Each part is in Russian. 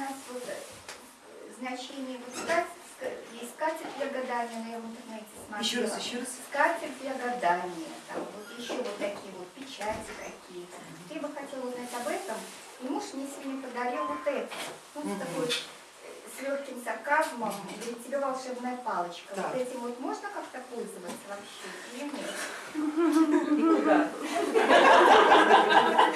узнать вот, значение вот скатерть, есть скатерть для гадания, но я в интернете смотрела. Еще раз, еще раз. Скатерть для гадания, там вот еще вот такие вот печати какие-то. Я бы хотела узнать об этом. И муж мне сегодня подарил вот это. Ну, с такой э, с легким сарказмом, говорит, тебе волшебная палочка. Так. Вот этим вот можно как-то пользоваться вообще или нет?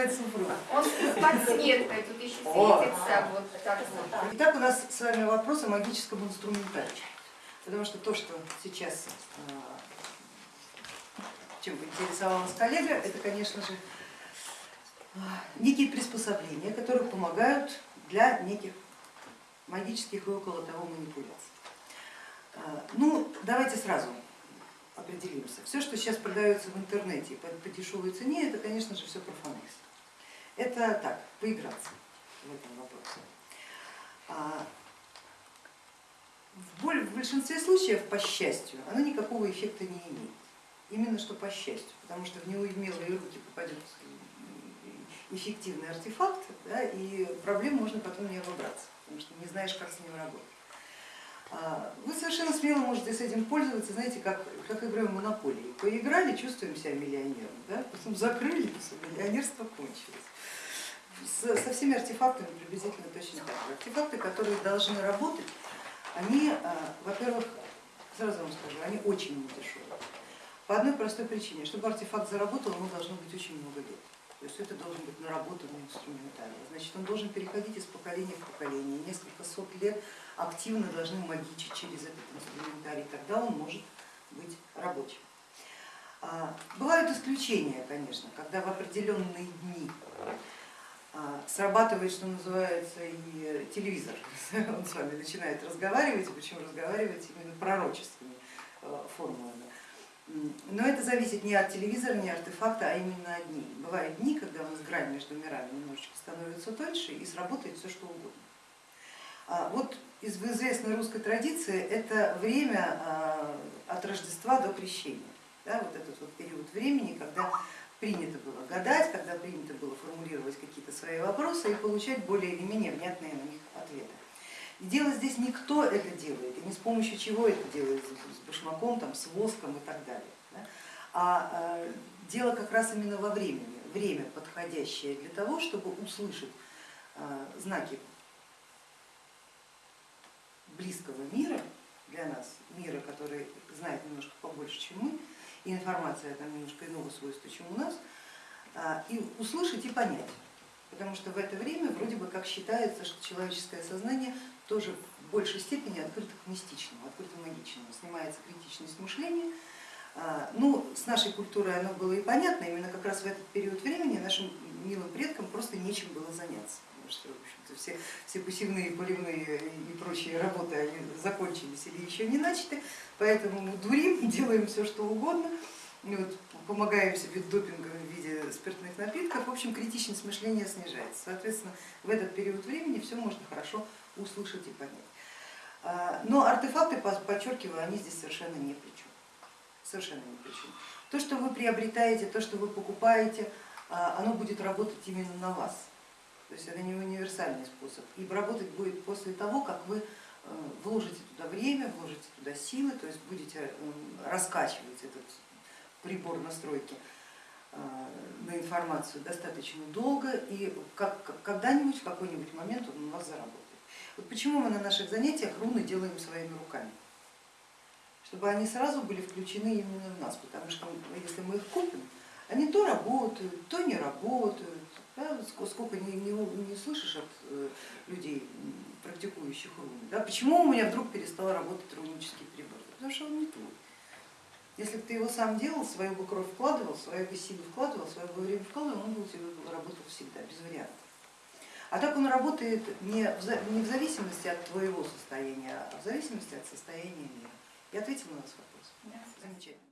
я думаю, что знает супруг. Он с подсветкой тут еще светится, вот так вот. Итак, у нас с вами вопрос о магическом инструментарии. Потому что то, что сейчас а, чем интересовалась коллега, это, конечно же, а, некие приспособления, которые помогают для неких магических и около того манипуляций. А, Ну, давайте сразу определимся. Все, что сейчас продается в интернете по, по дешевой цене, это, конечно же, все профанекс. Это так, поиграться в этом вопросе. А в, боль- в большинстве случаев, по счастью, оно никакого эффекта не имеет. Именно что по счастью, потому что в неумелые руки попадет эффективный артефакт, да, и проблем можно потом не обобраться, потому что не знаешь, как с ним работать. А, Вы совершенно смело можете с этим пользоваться, знаете, как, как игрой в монополии. Поиграли, чувствуем себя миллионером, да? потом закрыли, все, миллионерство кончилось. Со, со всеми артефактами приблизительно точно так же. Артефакты, которые должны работать, они, а, во-первых, сразу вам скажу, они очень недешевые. По одной простой причине, чтобы артефакт заработал, ему должно быть очень много лет. То есть это должен быть наработанный инструментарий. Значит, он должен переходить из поколения в поколение. Несколько сот лет активно должны магичить через этот инструментарий, тогда он может быть рабочим. А, Бывают исключения, конечно, когда в определенные дни а, срабатывает, что называется, и телевизор. Он с вами начинает разговаривать, причем разговаривать именно пророческими э, формулами. Но это зависит не от телевизора, не от артефакта, а именно от дней. Бывают дни, когда у нас грань между мирами немножечко становится тоньше и сработает все что угодно. А Вот из известной русской традиции это время а, от Рождества до Крещения. Да, вот этот вот период времени, когда принято было гадать, когда принято было формулировать какие-то свои вопросы и получать более или менее внятные на них ответы. Дело здесь не кто это делает, и не с помощью чего это делается, с башмаком, там, с воском и так далее, да, а э, дело как раз именно во времени, время подходящее для того, чтобы услышать э, знаки близкого мира для нас, мира, который знает немножко побольше, чем мы, и информация там немножко иного свойства, чем у нас, а, и услышать и понять. Потому что в это время вроде бы как считается, что человеческое сознание тоже в большей степени открыто к мистичному, открыто к магичному, снимается критичность мышления. А, Ну, с нашей культурой оно было и понятно, именно как раз в этот период времени нашим милым предкам просто нечем было заняться. Потому что, в все, все пассивные, поливные и прочие работы они закончились или еще не начаты, поэтому мы дурим, делаем все, что угодно, и вот помогаем себе допингом в виде спиртных напитков, в общем, критичность мышления снижается. Соответственно, в этот период времени все можно хорошо услышать и понять. А, Но артефакты, подчеркиваю, они здесь совершенно ни при чем. Совершенно ни при чем. То, что вы приобретаете, то, что вы покупаете, а, оно будет работать именно на вас. То есть это не универсальный способ. И работать будет после того, как вы э, вложите туда время, вложите туда силы, то есть будете э, раскачивать этот прибор настройки э, на информацию достаточно долго, и когда-нибудь, в какой-нибудь момент он у вас заработает. Вот почему мы на наших занятиях руны делаем своими руками? Чтобы они сразу были включены именно в нас, потому что если мы их купим, они то работают, то не работают. Да, ск- сколько не, не, не слышишь от э, людей, практикующих руны. Да, почему у меня вдруг перестал работать рунический прибор? Потому что он не твой. Если бы ты его сам делал, свою бы кровь вкладывал, свою бы силу вкладывал, свое бы время вкладывал, он бы у тебя работал всегда, без вариантов. А так он работает не в, за- не в зависимости от твоего состояния, а в зависимости от состояния мира. Я ответила на ваш вопрос? Да. Замечательно.